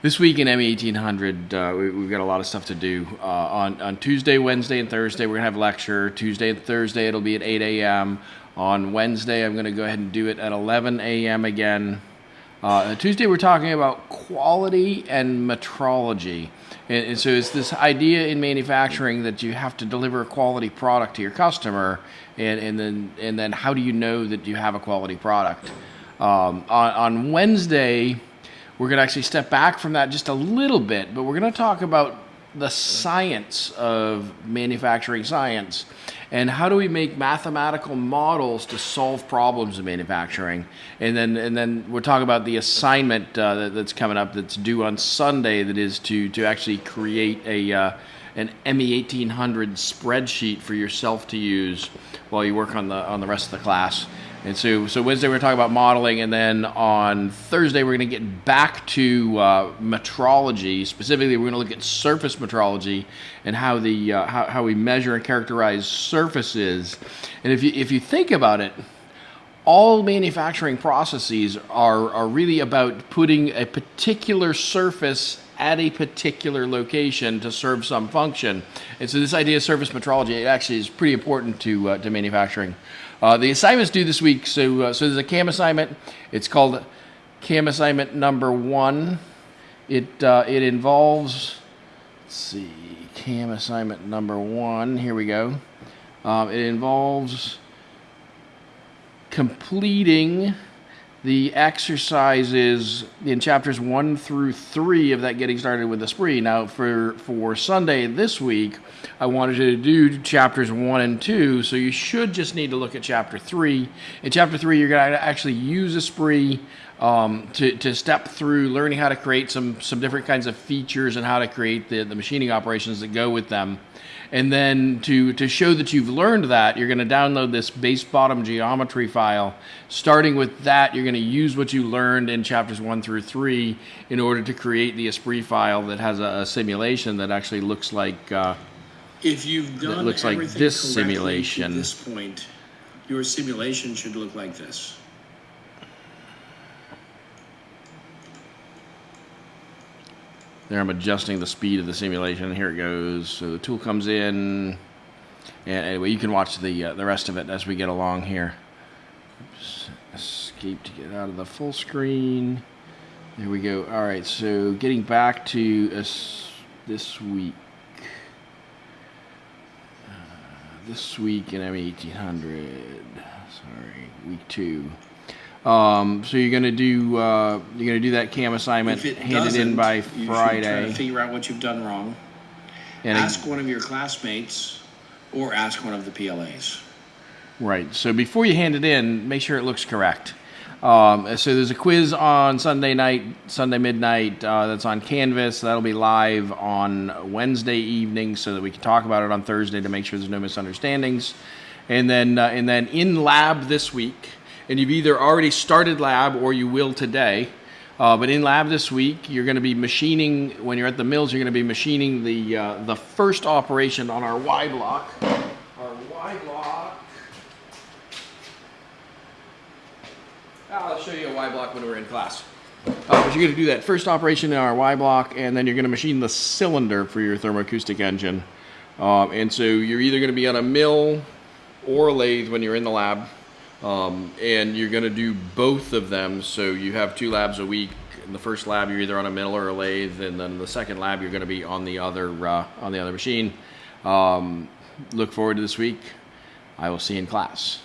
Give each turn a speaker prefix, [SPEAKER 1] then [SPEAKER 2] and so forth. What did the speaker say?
[SPEAKER 1] This week in ME 1800, uh, we, have got a lot of stuff to do. Uh, on, on Tuesday, Wednesday, and Thursday, we're going to have a lecture. Tuesday and Thursday, it'll be at 8 a.m. On Wednesday, I'm going to go ahead and do it at 11 a.m. again. Uh, Tuesday, we're talking about quality and metrology. And, and, so it's this idea in manufacturing that you have to deliver a quality product to your customer, and, and then and then how do you know that you have a quality product? Um, on, on Wednesday, we're going to actually step back from that just a little bit, but we're going to talk about the science of manufacturing science and how do we make mathematical models to solve problems in manufacturing. And then and then we'll talk about the assignment uh, that, that's coming up that's due on sunday that is to to actually create a uh, an me 1800 spreadsheet for yourself to use while you work on the on the rest of the class and so, so Wednesday we're talking about modeling, and then on Thursday we're going to get back to uh, metrology. Specifically, we're going to look at surface metrology and how the uh, how, how we measure and characterize surfaces. And if you if you think about it, all manufacturing processes are are really about putting a particular surface at a particular location to serve some function. And so this idea of surface metrology actually is pretty important to uh, to manufacturing. Uh, the assignments due this week. So, uh, so there's a CAM assignment. It's called CAM assignment number one. It uh, it involves. Let's see, CAM assignment number one. Here we go. Um, it involves completing the exercises in chapters one through three of that getting started with the Esprit. Now, for for Sunday this week, I wanted to do chapters one and two, so you should just need to look at chapter three. In chapter three, you're going to actually use Esprit um, to, to step through learning how to create some some different kinds of features and how to create the, the machining operations that go with them. And then to, to show that you've learned that, you're going to download this base bottom geometry file. Starting with that, you're going to use what you learned in chapters one through three in order to create the Esprit file that has a, a simulation that actually looks like uh,
[SPEAKER 2] if you've done
[SPEAKER 1] looks like this simulation.
[SPEAKER 2] At this point, your simulation should look like this.
[SPEAKER 1] There I'm adjusting the speed of the simulation. Here it goes. So the tool comes in. And anyway, you can watch the uh, the rest of it as we get along here. Oops. Escape to get out of the full screen. There we go. All right, so getting back to us this week. Uh, this week in M1800. Sorry, week two. Um, so you're gonna do uh, you're gonna do that cam assignment,
[SPEAKER 2] If it
[SPEAKER 1] hand it in
[SPEAKER 2] doesn't,
[SPEAKER 1] by
[SPEAKER 2] you should try to
[SPEAKER 1] Friday,
[SPEAKER 2] figure out what you've done wrong.
[SPEAKER 1] and
[SPEAKER 2] Ask one of your classmates or ask one of the PLAs.
[SPEAKER 1] right. So before you hand it in, make sure it looks correct. Um, so there's a quiz on Sunday night, Sunday midnight. Uh, that's on Canvas. That'll be live on Wednesday evening, so that we can talk about it on Thursday to make sure there's no misunderstandings. And then uh, and then in lab this week, and you've either already started lab or you will today. Uh, but in lab this week, you're going to be machining, when you're at the mills, you're going to be machining the, uh, the first operation on our Y block. Our Y block. I'll show you a Y block when we're in class. Uh, but you're going to do that first operation in our Y block, and then you're going to machine the cylinder for your thermoacoustic engine. Um, and so you're either going to be on a mill or a lathe when you're in the lab. Um, and you're going to do both of them. So you have two labs a week. In the first lab, you're either on a mill or a lathe, and then the second lab, you're going to be on the other uh, on the other machine. Um, look forward to this week. I will see you in class.